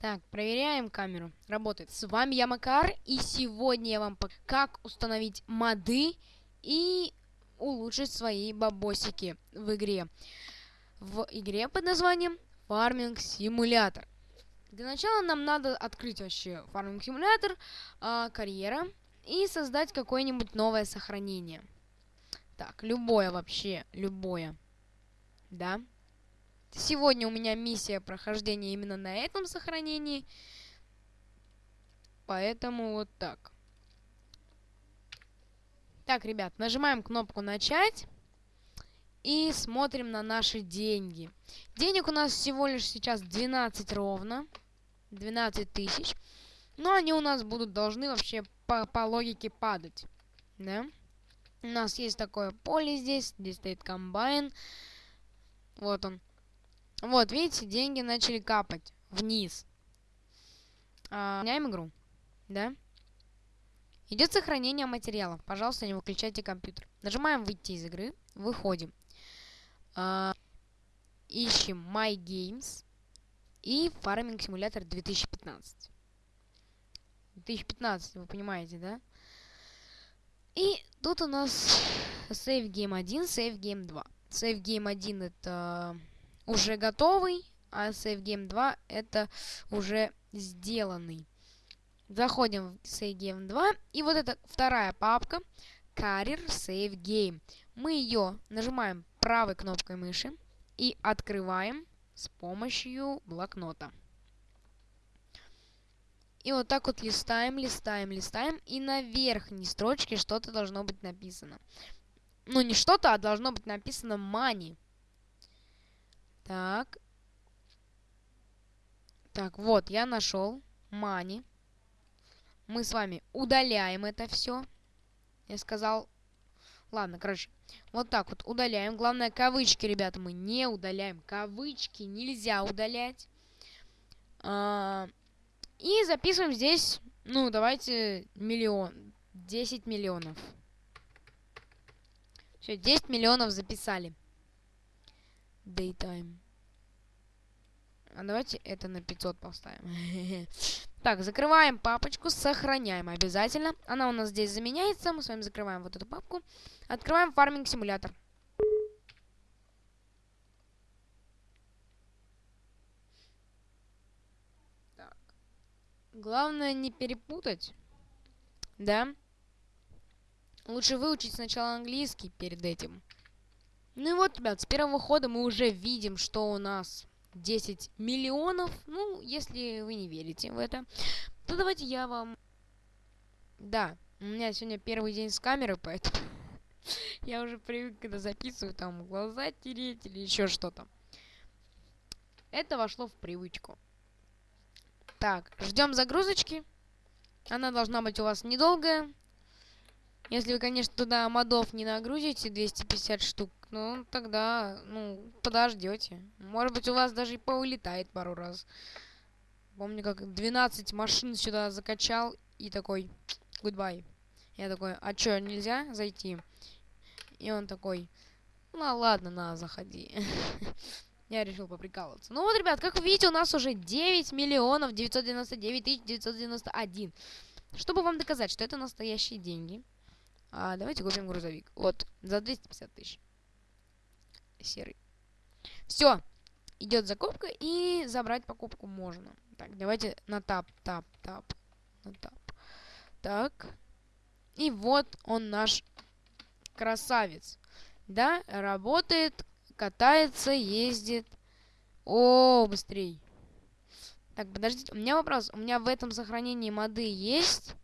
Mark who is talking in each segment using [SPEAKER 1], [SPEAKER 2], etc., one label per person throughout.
[SPEAKER 1] Так, проверяем камеру. Работает. С вами я Макар, и сегодня я вам покажу, как установить моды и улучшить свои бабосики в игре. В игре под названием Farming Simulator. Для начала нам надо открыть вообще Farming Simulator, э, карьера, и создать какое-нибудь новое сохранение. Так, любое вообще, любое. Да. Сегодня у меня миссия прохождения именно на этом сохранении. Поэтому вот так. Так, ребят, нажимаем кнопку «Начать». И смотрим на наши деньги. Денег у нас всего лишь сейчас 12 ровно. 12 тысяч. Но они у нас будут должны вообще по, по логике падать. Да? У нас есть такое поле здесь. Здесь стоит комбайн. Вот он. Вот, видите, деньги начали капать вниз. А, меняем игру. Да? Идет сохранение материалов. Пожалуйста, не выключайте компьютер. Нажимаем выйти из игры. Выходим. А, ищем My Games. И Farming Simulator 2015. 2015, вы понимаете, да? И тут у нас Save Game 1, Save Game 2. Save Game 1 это уже готовый, а Save Game 2 это уже сделанный. Заходим в Save Game 2, и вот эта вторая папка Career Save Game. Мы ее нажимаем правой кнопкой мыши и открываем с помощью блокнота. И вот так вот листаем, листаем, листаем, и на верхней строчке что-то должно быть написано. Ну, не что-то, а должно быть написано money. Так. Так, вот, я нашел money. Мы с вами удаляем это все. Я сказал... Ладно, короче, вот так вот удаляем. Главное, кавычки, ребята, мы не удаляем. Кавычки нельзя удалять. А и записываем здесь, ну, давайте миллион. 10 миллионов. Все, 10 миллионов записали. Daytime. А давайте это на 500 поставим. так, закрываем папочку, сохраняем обязательно. Она у нас здесь заменяется. Мы с вами закрываем вот эту папку. Открываем фарминг симулятор. Главное не перепутать. Да? Лучше выучить сначала английский перед этим. Ну и вот, ребят, с первого хода мы уже видим, что у нас 10 миллионов. Ну, если вы не верите в это, то давайте я вам... Да, у меня сегодня первый день с камерой, поэтому я уже привык, когда записываю, там, глаза тереть или еще что-то. Это вошло в привычку. Так, ждем загрузочки. Она должна быть у вас недолгая. Если вы, конечно, туда модов не нагрузите 250 штук, ну, тогда, ну, подождете. Может быть, у вас даже и повылетает пару раз. Помню, как 12 машин сюда закачал и такой, goodbye. Я такой, а чё, нельзя зайти? И он такой, ну ладно, на, заходи. Я решил поприкалываться. Ну вот, ребят, как вы видите, у нас уже 9 миллионов 999 тысяч 991. Чтобы вам доказать, что это настоящие деньги, а, давайте купим грузовик. Вот, за 250 тысяч. Серый. Все. Идет закупка, и забрать покупку можно. Так, давайте на тап, тап, тап, на тап. Так. И вот он наш красавец. Да, работает, катается, ездит. О, быстрей. Так, подождите, у меня вопрос. У меня в этом сохранении моды есть?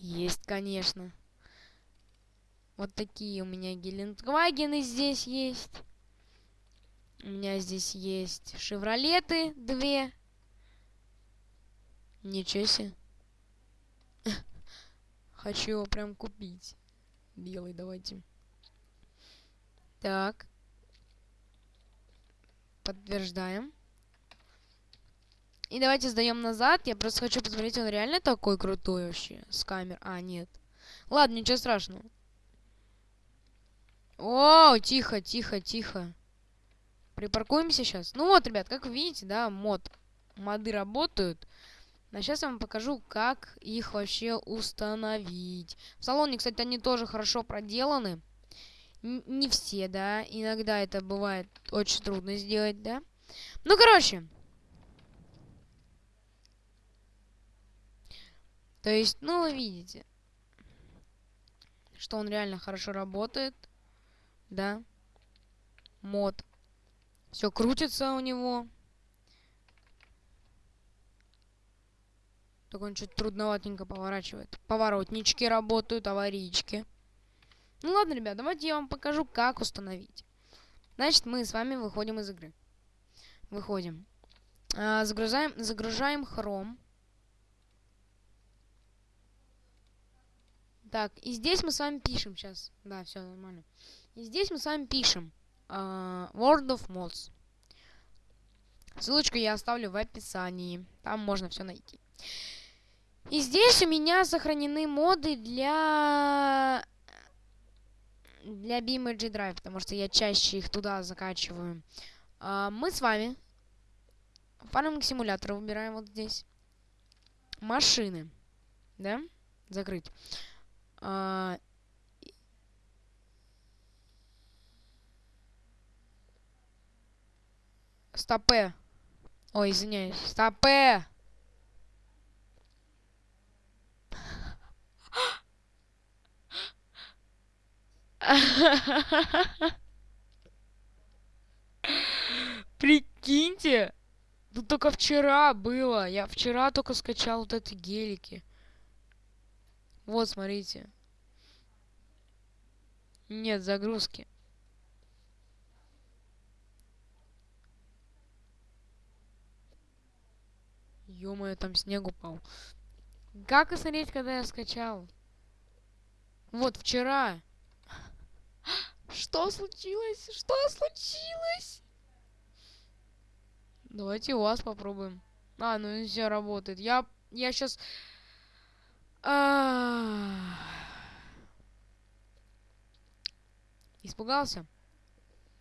[SPEAKER 1] Есть, конечно. Вот такие у меня Гелендвагены здесь есть. У меня здесь есть Шевролеты две. Ничего себе. Хочу его прям купить. Белый давайте. Так. Подтверждаем. И давайте сдаем назад. Я просто хочу посмотреть, он реально такой крутой вообще с камер. А, нет. Ладно, ничего страшного. О, тихо, тихо, тихо. припаркуемся сейчас. Ну вот, ребят, как вы видите, да, мод, моды работают. А сейчас я вам покажу, как их вообще установить. В салоне, кстати, они тоже хорошо проделаны. Н не все, да. Иногда это бывает очень трудно сделать, да. Ну, короче. То есть, ну, вы видите, что он реально хорошо работает, да. Мод. Все крутится у него. Только он чуть трудноватенько поворачивает. Поворотнички работают, аварийки. Ну ладно, ребят, давайте я вам покажу, как установить. Значит, мы с вами выходим из игры. Выходим. А, загружаем, загружаем Chrome. Так, и здесь мы с вами пишем сейчас. Да, все нормально. И здесь мы с вами пишем uh, World of Mods. Ссылочку я оставлю в описании. Там можно все найти. И здесь у меня сохранены моды для для BeamNG Drive, потому что я чаще их туда закачиваю. А, мы с вами фарминг симулятор выбираем вот здесь. Машины. Да? Закрыть. А, Стопе. Ой, извиняюсь. Стопе! Прикиньте! Тут только вчера было. Я вчера только скачал вот эти гелики. Вот, смотрите. Нет загрузки. ё там снег упал. Как посмотреть, когда я скачал? Вот, вчера. Что случилось? Что случилось? Давайте у вас попробуем. А, ну все работает. Я, я сейчас... Испугался?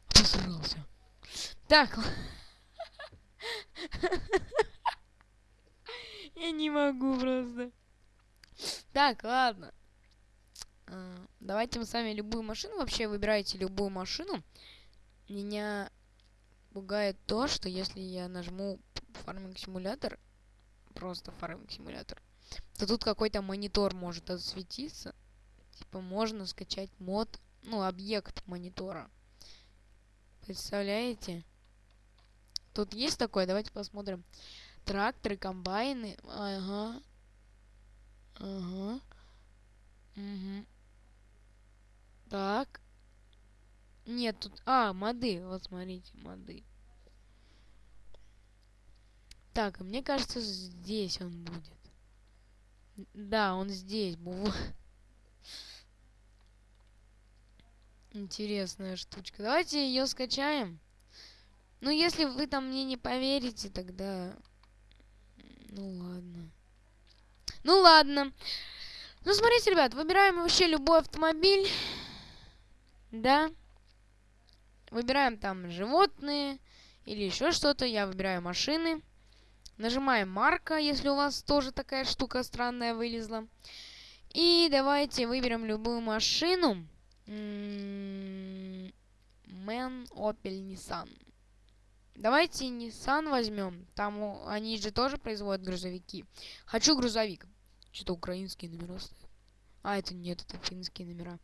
[SPEAKER 1] Посрался. Так. Я не могу просто. Так, ладно. А, давайте мы с вами любую машину. Вообще выбирайте любую машину. Меня пугает то, что если я нажму фарминг симулятор, просто фарминг симулятор, то тут какой-то монитор может осветиться. Типа можно скачать мод, ну, объект монитора. Представляете? Тут есть такое, давайте посмотрим. Тракторы, комбайны. Ага. Ага. Угу. Так. Нет, тут... А, моды. Вот смотрите, моды. Так, мне кажется, здесь он будет. Да, он здесь был. Интересная штучка. Давайте ее скачаем. Ну, если вы там мне не поверите, тогда... Ну, ладно. Ну, ладно. Ну, смотрите, ребят, выбираем вообще любой автомобиль. Да. Выбираем там животные или еще что-то. Я выбираю машины. Нажимаем марка, если у вас тоже такая штука странная вылезла. И давайте выберем любую машину. Мэн, Opel, Nissan. Давайте Nissan возьмем. Там они же тоже производят грузовики. Хочу грузовик. Что-то украинские номера стоят. А, это нет, это финские номера.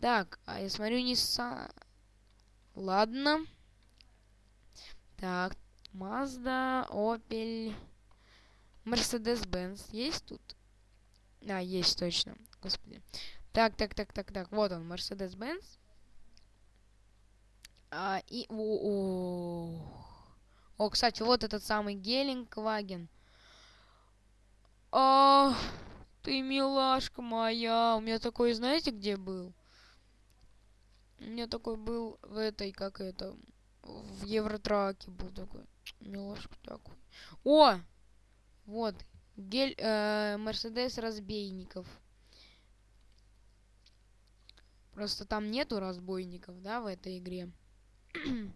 [SPEAKER 1] Так, а я смотрю Nissan. Ладно. Так, Mazda, Opel, Mercedes-Benz. Есть тут? А, есть точно. Господи. Так, так, так, так, так. Вот он, Mercedes-Benz. А, и... О, о, о, кстати, вот этот самый Гелингваген. А, ты милашка моя. У меня такой, знаете, где был? У меня такой был в этой, как это, в Евротраке был такой. Милошку такой. О! Вот. Гель... Э, Мерседес разбейников. Просто там нету разбойников, да, в этой игре.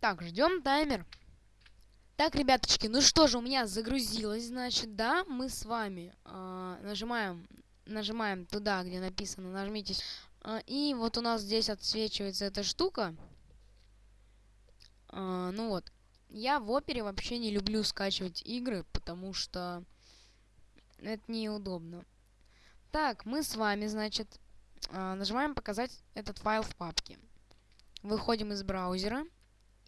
[SPEAKER 1] так, ждем таймер. Так, ребяточки, ну что же, у меня загрузилось, значит, да, мы с вами э, нажимаем, нажимаем туда, где написано, нажмите и вот у нас здесь отсвечивается эта штука. Э, ну вот, я в опере вообще не люблю скачивать игры, потому что это неудобно. Так, мы с вами, значит, э, нажимаем показать этот файл в папке. Выходим из браузера.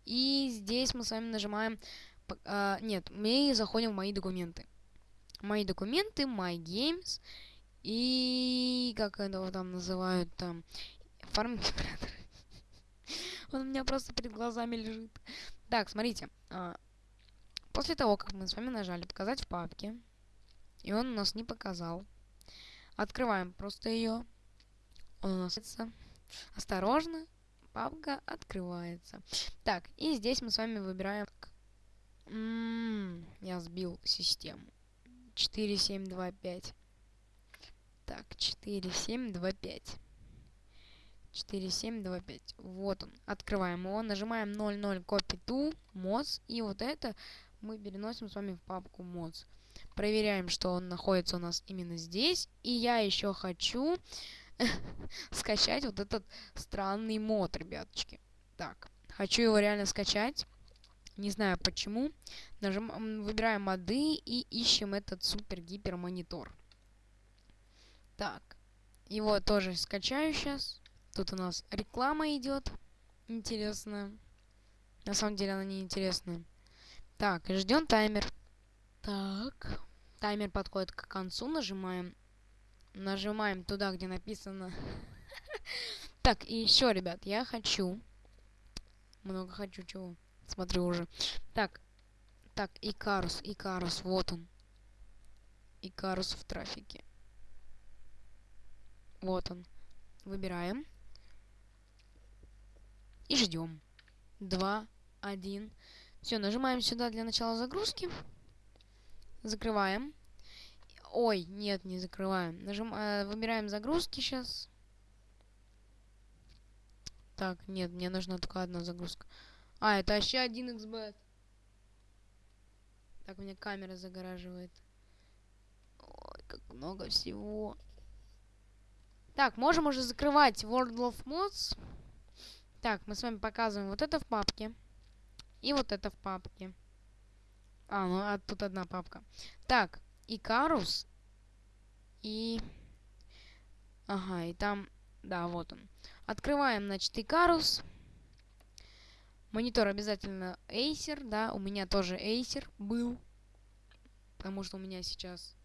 [SPEAKER 1] И здесь мы с вами нажимаем нет, мы заходим в мои документы. Мои документы, My Games и как это там называют там фарминг Он у меня просто перед глазами лежит. Так, смотрите. А, после того, как мы с вами нажали показать в папке, и он у нас не показал, открываем просто ее. Он у нас осторожно, папка открывается. Так, и здесь мы с вами выбираем Ммм, я сбил систему. 4725. Так, 4725. 4725. Вот он. Открываем его, нажимаем 00 copy to mods. И вот это мы переносим с вами в папку mods. Проверяем, что он находится у нас именно здесь. И я еще хочу скачать вот этот странный мод, ребяточки. Так, хочу его реально скачать. Не знаю почему. Нажим... Выбираем моды и ищем этот супер-гипер монитор. Так. Его тоже скачаю сейчас. Тут у нас реклама идет. Интересная. На самом деле она не интересная. Так, ждем таймер. Так. Таймер подходит к концу. Нажимаем. Нажимаем туда, где написано. Так, и еще, ребят, я хочу. Много хочу чего. Смотрю уже. Так. Так, Икарус, Икарус, вот он. Икарус в трафике. Вот он. Выбираем. И ждем. Два, один. Все, нажимаем сюда для начала загрузки. Закрываем. Ой, нет, не закрываем. Нажим, э, выбираем загрузки сейчас. Так, нет, мне нужна только одна загрузка. А, это еще один xbet. Так, у меня камера загораживает. Ой, как много всего. Так, можем уже закрывать World of Mods. Так, мы с вами показываем вот это в папке. И вот это в папке. А, ну а тут одна папка. Так, Икарус. И... Ага, и там... Да, вот он. Открываем, значит, Икарус. Монитор обязательно Acer, да, у меня тоже Acer был. Потому что у меня сейчас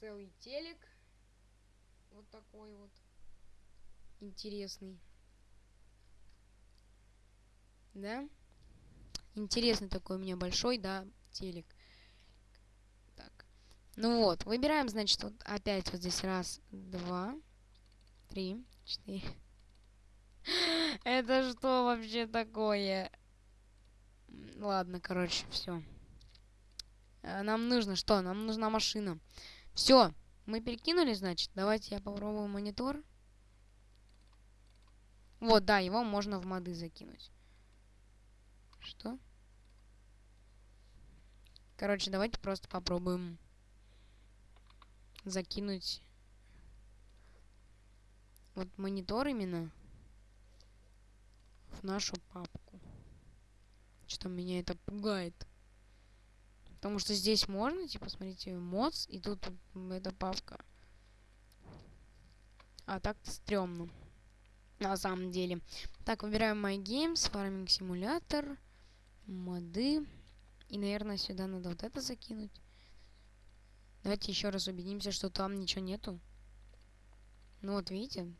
[SPEAKER 1] целый телек. Вот такой вот. Интересный. Да? Интересный такой у меня большой, да, телек. Так. Ну вот, выбираем, значит, вот опять вот здесь раз, два, три, четыре. Это что вообще такое? Ладно, короче, все. Э, нам нужно что? Нам нужна машина. Все, мы перекинули, значит. Давайте я попробую монитор. Вот, да, его можно в моды закинуть. Что? Короче, давайте просто попробуем закинуть вот монитор именно в нашу папку. Что меня это пугает. Потому что здесь можно, типа, смотрите, mods, и тут эта папка. А так-то стрёмно. На самом деле. Так, выбираем My Games, Farming Simulator, моды. И, наверное, сюда надо вот это закинуть. Давайте еще раз убедимся, что там ничего нету. Ну вот, видите?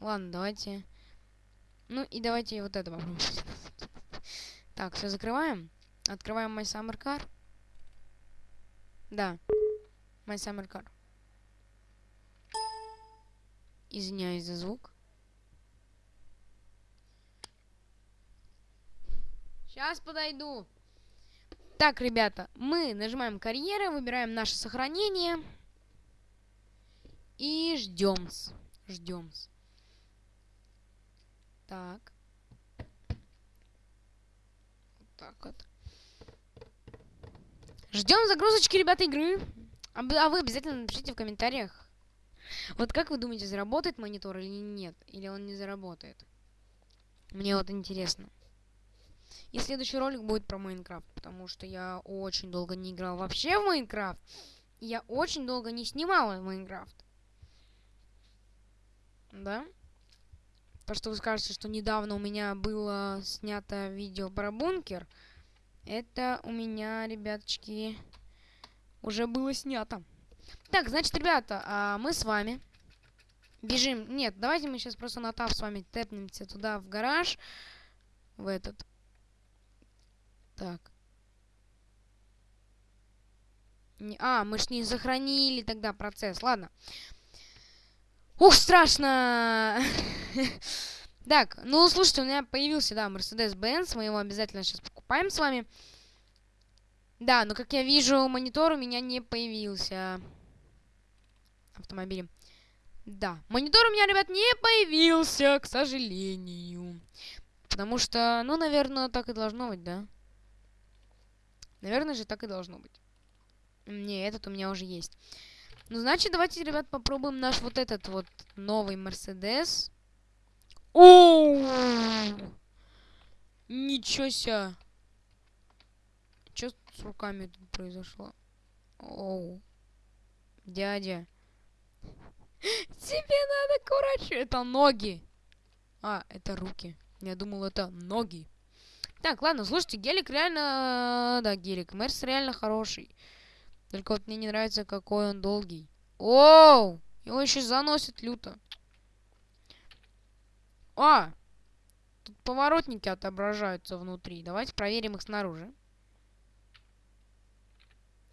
[SPEAKER 1] Ладно, давайте ну и давайте вот это попробуем. Так, все закрываем. Открываем My Summer Car. Да. My Summer Car. Извиняюсь за звук. Сейчас подойду. Так, ребята, мы нажимаем карьера, выбираем наше сохранение. И ждем. Ждем. Так. так вот. Ждем загрузочки, ребята, игры. А, вы обязательно напишите в комментариях. Вот как вы думаете, заработает монитор или нет? Или он не заработает? Мне вот интересно. И следующий ролик будет про Майнкрафт, потому что я очень долго не играл вообще в Майнкрафт. Я очень долго не снимал Майнкрафт. Да? То, что вы скажете, что недавно у меня было снято видео про бункер, это у меня, ребяточки, уже было снято. Так, значит, ребята, а мы с вами бежим. Нет, давайте мы сейчас просто на тап с вами тэпнемся туда, в гараж. В этот. Так. Не, а, мы ж не сохранили тогда процесс. Ладно. Ух, страшно! так, ну, слушайте, у меня появился, да, Mercedes-Benz. Мы его обязательно сейчас покупаем с вами. Да, но, как я вижу, монитор у меня не появился. Автомобилем. Да, монитор у меня, ребят, не появился, к сожалению. Потому что, ну, наверное, так и должно быть, да? Наверное же, так и должно быть. Не, этот у меня уже есть. Ну, значит, давайте, ребят, попробуем наш вот этот вот новый Мерседес. О! Ничего себе! Что с руками тут произошло? Оу. Дядя. Тебе надо, курач. Это ноги. А, это руки. Я думал, это ноги. Так, ладно, слушайте, гелик реально... Да, гелик. Мерс реально хороший. Только вот мне не нравится, какой он долгий. Оу! Его еще заносит люто. А! Тут поворотники отображаются внутри. Давайте проверим их снаружи.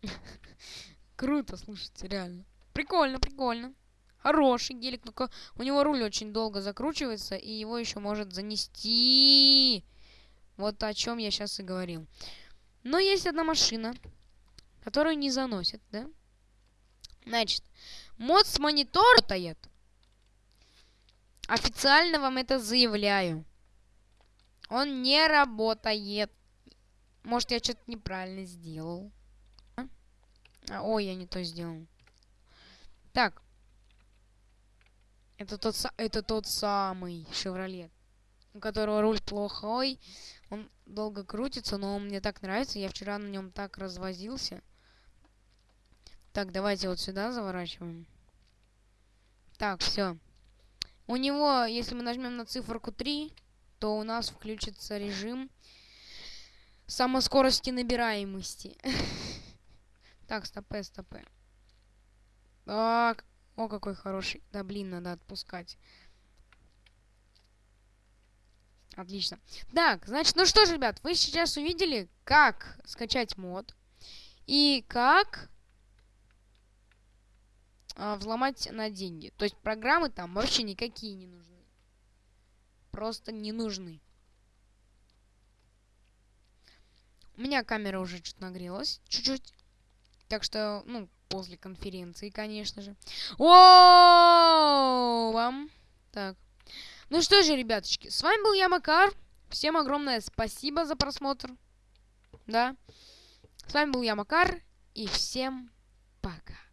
[SPEAKER 1] Круто, слушайте, реально. Прикольно, прикольно. Хороший гелик, только у него руль очень долго закручивается, и его еще может занести. Вот о чем я сейчас и говорил. Но есть одна машина, которую не заносит, да? Значит, мод с монитора работает. Официально вам это заявляю. Он не работает. Может, я что-то неправильно сделал. А, ой, я не то сделал. Так. Это тот, это тот самый Шевролет, у которого руль плохой. Он долго крутится, но он мне так нравится. Я вчера на нем так развозился. Так, давайте вот сюда заворачиваем. Так, все. У него, если мы нажмем на циферку 3, то у нас включится режим самоскорости набираемости. Так, стопе, стопе. Так, о, какой хороший. Да, блин, надо отпускать. Отлично. Так, значит, ну что ж, ребят, вы сейчас увидели, как скачать мод. И как а, взломать на деньги. То есть программы там вообще никакие не нужны. Просто не нужны. У меня камера уже чуть нагрелась. Чуть-чуть. Так что, ну, после конференции, конечно же. О, вам. Так. Ну что же, ребяточки, с вами был я, Макар. Всем огромное спасибо за просмотр. Да. С вами был я, Макар. И всем пока.